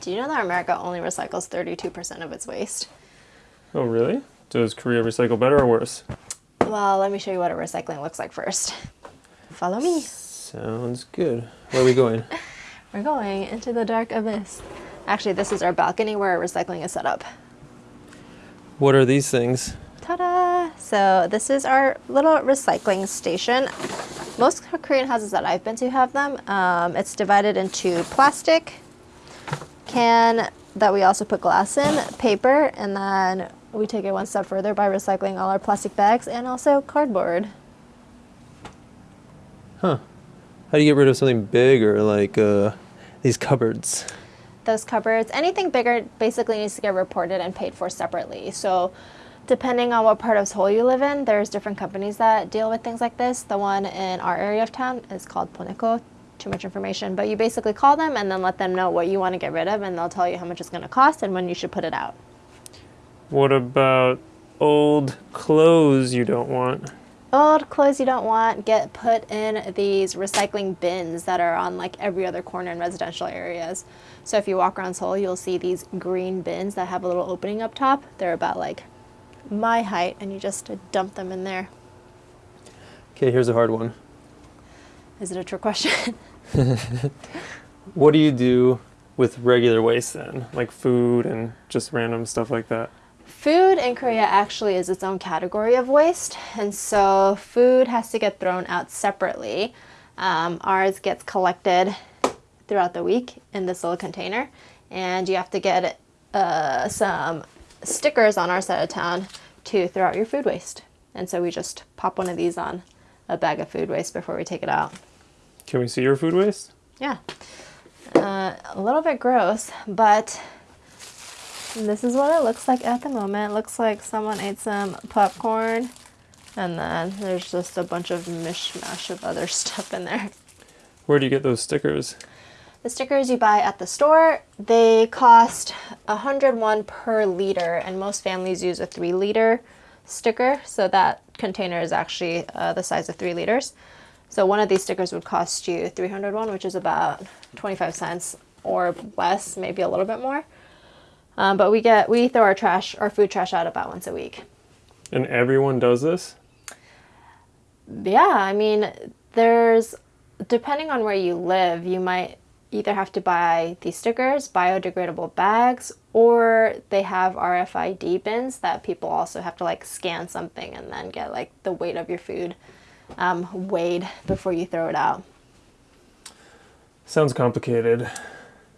Do you know that America only recycles 32% of its waste? Oh, really? Does Korea recycle better or worse? Well, let me show you what a recycling looks like first. Follow me. Sounds good. Where are we going? We're going into the dark abyss. Actually, this is our balcony where our recycling is set up. what are these things? Ta-da! So this is our little recycling station. Most Korean houses that I've been to have them. Um, it's divided into plastic, can that we also put glass in, paper, and then we take it one step further by recycling all our plastic bags and also cardboard. Huh. How do you get rid of something big or like uh, these cupboards? Those cupboards, anything bigger basically needs to get reported and paid for separately. So depending on what part of Seoul you live in, there's different companies that deal with things like this. The one in our area of town is called Poneco. Too much information, but you basically call them and then let them know what you want to get rid of, and they'll tell you how much it's going to cost and when you should put it out. What about old clothes you don't want? Old clothes you don't want get put in these recycling bins that are on like every other corner in residential areas. So if you walk around Seoul, you'll see these green bins that have a little opening up top. They're about like my height, and you just dump them in there. Okay, here's a hard one. Is it a trick question? What do you do with regular waste then? Like food and just random stuff like that? Food in Korea actually is its own category of waste, and so food has to get thrown out separately. Um, ours gets collected throughout the week in this little container, and you have to get uh, some stickers on our side of town to throw out your food waste. And so we just pop one of these on a bag of food waste before we take it out. Can we see your food waste? Yeah. Uh, a little bit gross, but this is what it looks like at the moment. It looks like someone ate some popcorn, and then there's just a bunch of mishmash of other stuff in there. Where do you get those stickers? The stickers you buy at the store, they cost 101 per liter, and most families use a 3 liter sticker, so that container is actually uh, the size of 3 liters. So one of these stickers would cost you 301, which is about 25 cents or less, maybe a little bit more. Um, but we get we throw our trash, our food trash out about once a week. And everyone does this? Yeah, I mean, there's depending on where you live, you might either have to buy these stickers, biodegradable bags, or they have RFID bins that people also have to like scan something and then get like the weight of your food um, weighed before you throw it out. Sounds complicated.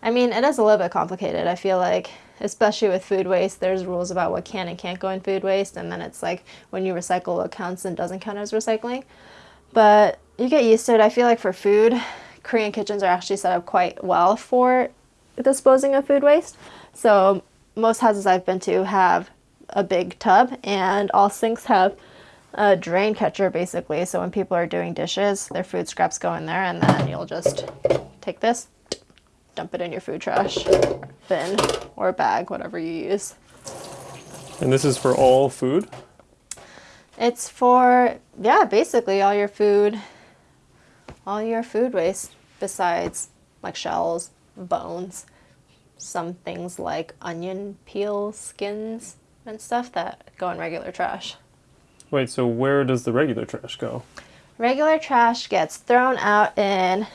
I mean, it is a little bit complicated. I feel like, especially with food waste, there's rules about what can and can't go in food waste, and then it's like when you recycle what counts and doesn't count as recycling. But you get used to it. I feel like for food, Korean kitchens are actually set up quite well for disposing of food waste. So most houses I've been to have a big tub, and all sinks have a drain catcher basically. So when people are doing dishes, their food scraps go in there, and then you'll just take this, dump it in your food trash bin or bag, whatever you use. And this is for all food? It's for yeah, basically all your food, all your food waste besides like shells, bones, some things like onion peels, skins, and stuff that go in regular trash. Wait, so where does the regular trash go? Regular trash gets thrown out in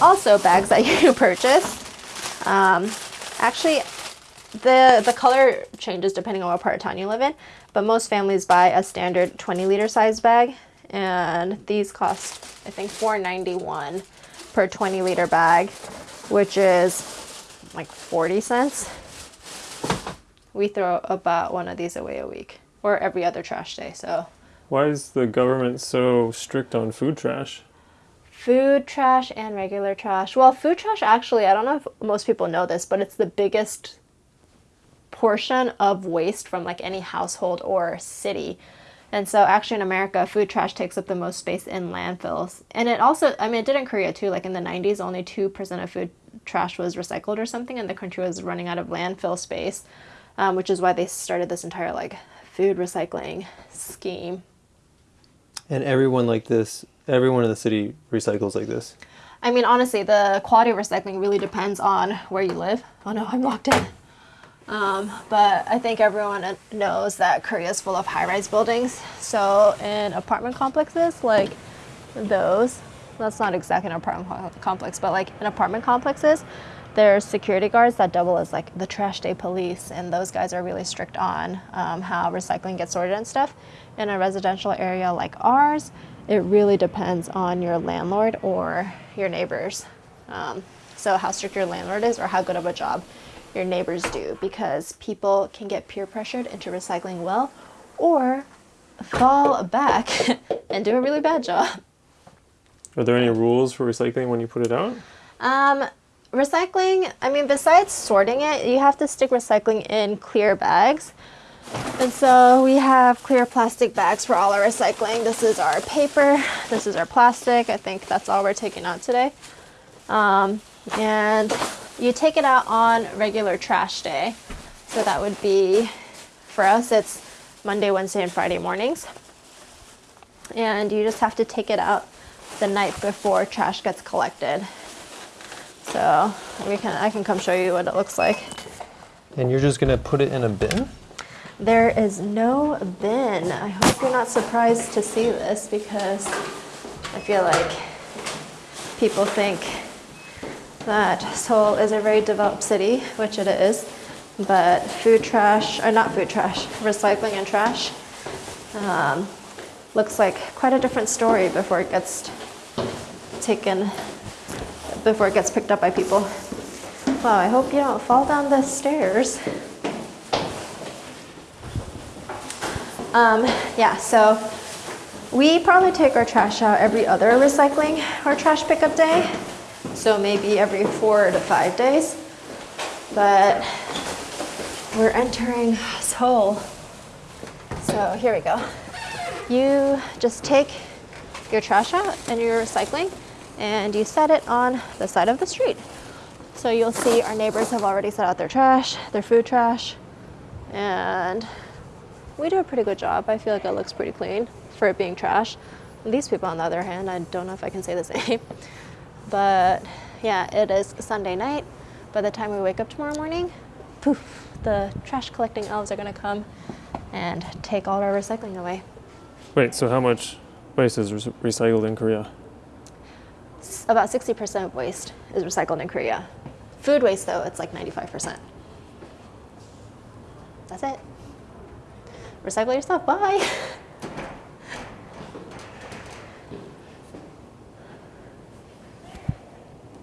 also bags that you purchase. Um, actually, the the color changes depending on what part of town you live in, but most families buy a standard 20 liter size bag, and these cost I think 4.91 per 20 liter bag, which is like 40 cents. We throw about one of these away a week or every other trash day. So Why is the government so strict on food trash? food trash and regular trash. Well, food trash actually, I don't know if most people know this, but it's the biggest portion of waste from like any household or city. And so actually in America, food trash takes up the most space in landfills. And it also, I mean, it did in Korea too. Like in the 90s, only 2% of food trash was recycled or something, and the country was running out of landfill space, um, which is why they started this entire like food recycling scheme. And everyone like this, everyone in the city recycles like this. I mean, honestly, the quality of recycling really depends on where you live. Oh no, I'm locked in. Um, but I think everyone knows that Korea is full of high-rise buildings. So in apartment complexes like those, that's not exactly an apartment complex, but like in apartment complexes, there's security guards that double as like the trash day police, and those guys are really strict on um, how recycling gets sorted and stuff. In a residential area like ours, it really depends on your landlord or your neighbors. Um, so how strict your landlord is, or how good of a job your neighbors do, because people can get peer pressured into recycling well, or fall back and do a really bad job. Are there any rules for recycling when you put it out? Um, recycling, I mean, besides sorting it, you have to stick recycling in clear bags. And so we have clear plastic bags for all our recycling. This is our paper, this is our plastic. I think that's all we're taking out today. Um, and you take it out on regular trash day. So that would be, for us, it's Monday, Wednesday, and Friday mornings. And you just have to take it out the night before trash gets collected. So we can, I can come show you what it looks like. And you're just gonna put it in a bin? There is no bin. I hope you're not surprised to see this because I feel like people think that Seoul is a very developed city, which it is, but food trash, or not food trash, recycling and trash um, looks like quite a different story before it gets taken, before it gets picked up by people. Wow, I hope you don't fall down the stairs. Um, yeah, so we probably take our trash out every other recycling or trash pickup day. So maybe every four to five days. But we're entering Seoul. So here we go. You just take your trash out and your recycling and you set it on the side of the street. So you'll see our neighbors have already set out their trash, their food trash, and we do a pretty good job. I feel like it looks pretty clean for it being trash. These people, on the other hand, I don't know if I can say the same. But yeah, it is Sunday night. By the time we wake up tomorrow morning, poof, the trash collecting elves are gonna come and take all our recycling away. Wait, so how much waste is re- recycled in Korea? S- About 60% of waste is recycled in Korea. Food waste, though, it's like 95%. That's it. Recycle your stuff. Bye.